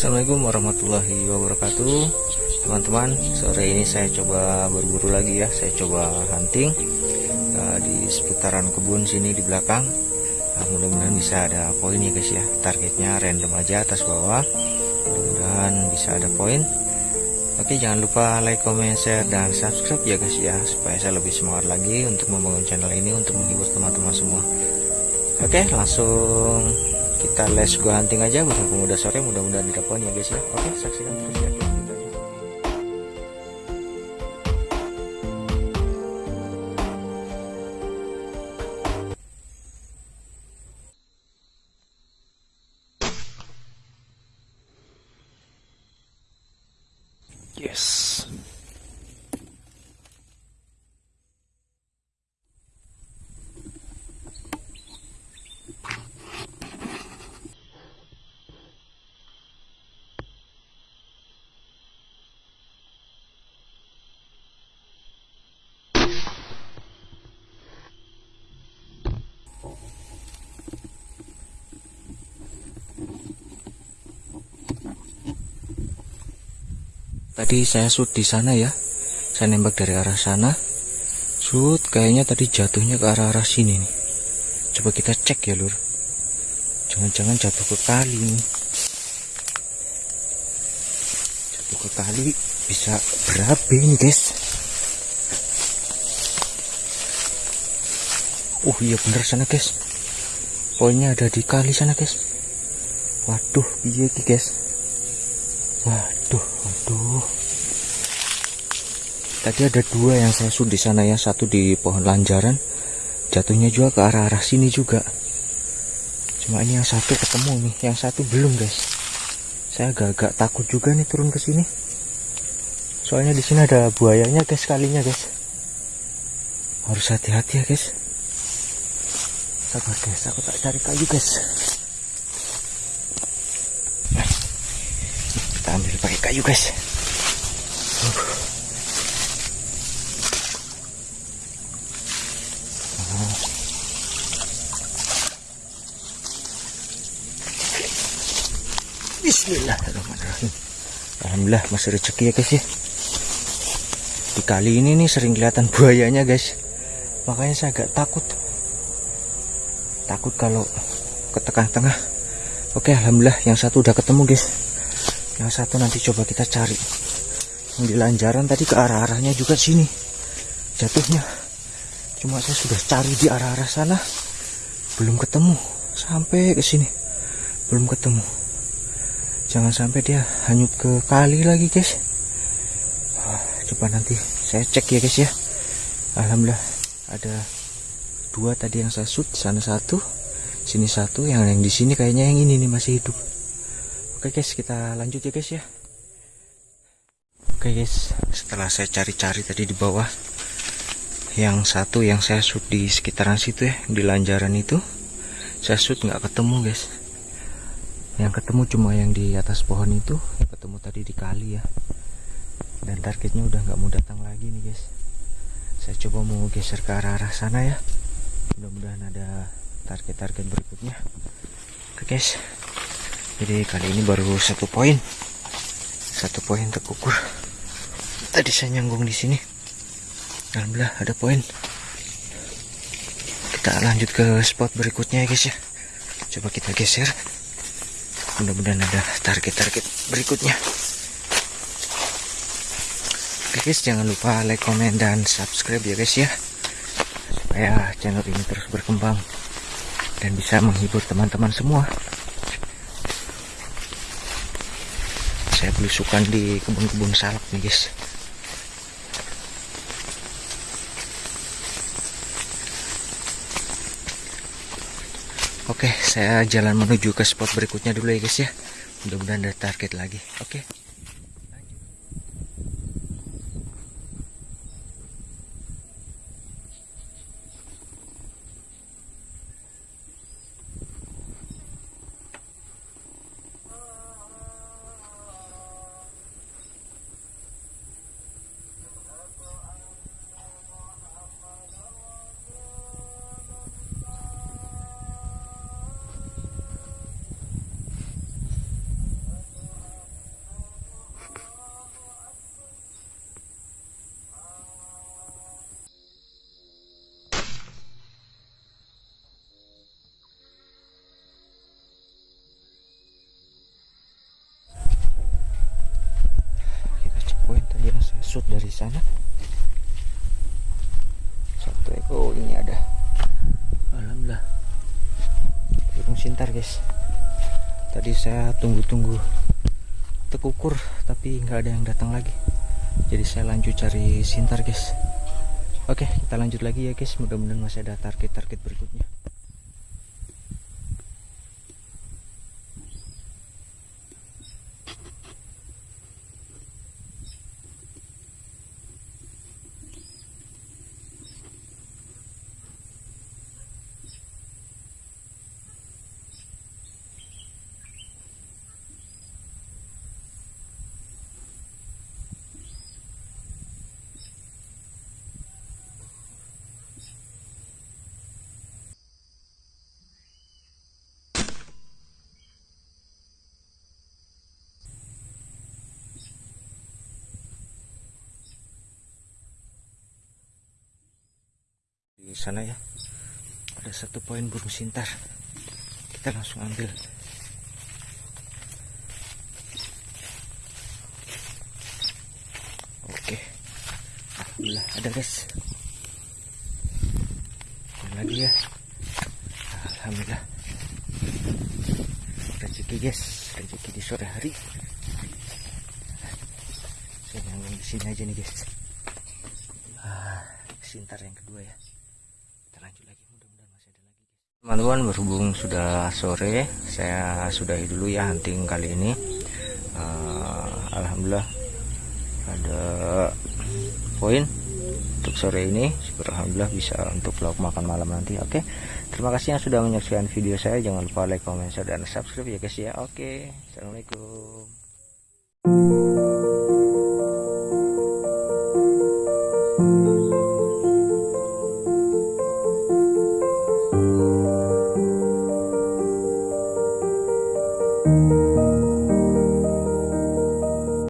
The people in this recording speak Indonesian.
Assalamualaikum warahmatullahi wabarakatuh. Teman-teman sore ini saya coba berburu lagi ya. Saya coba hunting uh, Di seputaran kebun sini di belakang. Uh, Mudah-mudahan bisa ada poin ya guys ya. Targetnya random aja atas bawah. Mudah-mudahan bisa ada poin. Oke jangan lupa like, comment, share, dan subscribe ya guys ya. Supaya saya lebih semangat lagi untuk membangun channel ini Untuk menghibur teman-teman semua. Oke langsung kita let's go hunting aja bukan pemuda sore mudah-mudahan didapat ya guys ya oke saksikan terus ya Yes. Tadi saya shoot di sana ya. Saya nembak dari arah sana. Shoot kayaknya tadi jatuhnya ke arah-arah sini nih. Coba kita cek ya, Lur. Jangan-jangan jatuh ke kali nih. Jatuh ke kali bisa berapa ini, guys? Oh iya bener sana, guys. Poinnya ada di kali sana, guys. Waduh, iya guys. Waduh, waduh. Tadi ada dua yang shoot di sana ya, satu di pohon lanjaran, jatuhnya juga ke arah-arah sini juga. Cuma ini yang satu ketemu nih, yang satu belum guys. Saya agak-agak takut juga nih turun ke sini. Soalnya di sini ada buayanya guys kalinya guys. Harus hati-hati ya guys. Sabar guys, aku tak cari kayu guys. kita ambil pakai kayu guys Bismillahirrahmanirrahim. Alhamdulillah masih rezeki ya guys ya. Di kali ini nih sering kelihatan buayanya guys. Makanya saya agak takut. Takut kalau ke tengah-tengah. Oke Alhamdulillah yang satu udah ketemu guys. Yang satu nanti coba kita cari. Yang di lanjaran tadi ke arah-arahnya juga sini. Jatuhnya. Cuma saya sudah cari di arah-arah sana. Belum ketemu. Sampai ke sini. Belum ketemu jangan sampai dia hanyut ke kali lagi guys coba nanti saya cek ya guys ya Alhamdulillah ada dua tadi yang saya shoot sana satu sini satu yang yang di sini kayaknya yang ini nih masih hidup Oke guys, kita lanjut ya guys ya. Oke guys, setelah saya cari-cari tadi di bawah, yang satu yang saya shoot di sekitaran situ ya, di lanjaran itu, saya shoot nggak ketemu guys. Yang ketemu cuma yang di atas pohon itu, yang ketemu tadi di kali ya. Dan targetnya udah nggak mau datang lagi nih guys. Saya coba mau geser ke arah-arah sana ya. Mudah-mudahan ada target-target berikutnya. Oke guys, jadi kali ini baru satu poin satu poin terukur tadi saya nyanggung di sini alhamdulillah ada poin kita lanjut ke spot berikutnya ya guys ya coba kita geser mudah-mudahan ada target-target berikutnya. Oke guys jangan lupa like comment dan subscribe ya guys ya. Supaya channel ini terus berkembang dan bisa menghibur teman-teman semua. Saya belusukan di kebun-kebun salak nih guys Oke, saya jalan menuju ke spot berikutnya dulu ya guys ya. Mudah-mudahan ada target lagi. Oke. Sana? Satu ekor oh, ini ada. Alhamdulillah. Burung sintar guys. Tadi saya tunggu-tunggu tekukur tapi nggak ada yang datang lagi. Jadi saya lanjut cari sintar guys. Oke kita lanjut lagi ya guys. Mudah-mudahan masih ada target-target berikutnya sana ya. Ada satu poin burung sintar kita langsung ambil. Oke. Alhamdulillah ada guys. Ada lagi ya? Alhamdulillah. Rezeki guys. Rezeki di sore hari. Saya nyambung di sini aja nih guys. Ah, sintar yang kedua ya kita lanjut lagi mudah-mudahan masih ada lagi guys teman-teman berhubung sudah sore saya sudahi dulu ya hunting kali ini. Ah, alhamdulillah ada poin untuk sore ini. Syukur alhamdulillah bisa untuk vlog makan malam nanti oke? Terima kasih yang sudah menyaksikan video saya. Jangan lupa like comment share dan subscribe ya guys ya. Oke assalamualaikum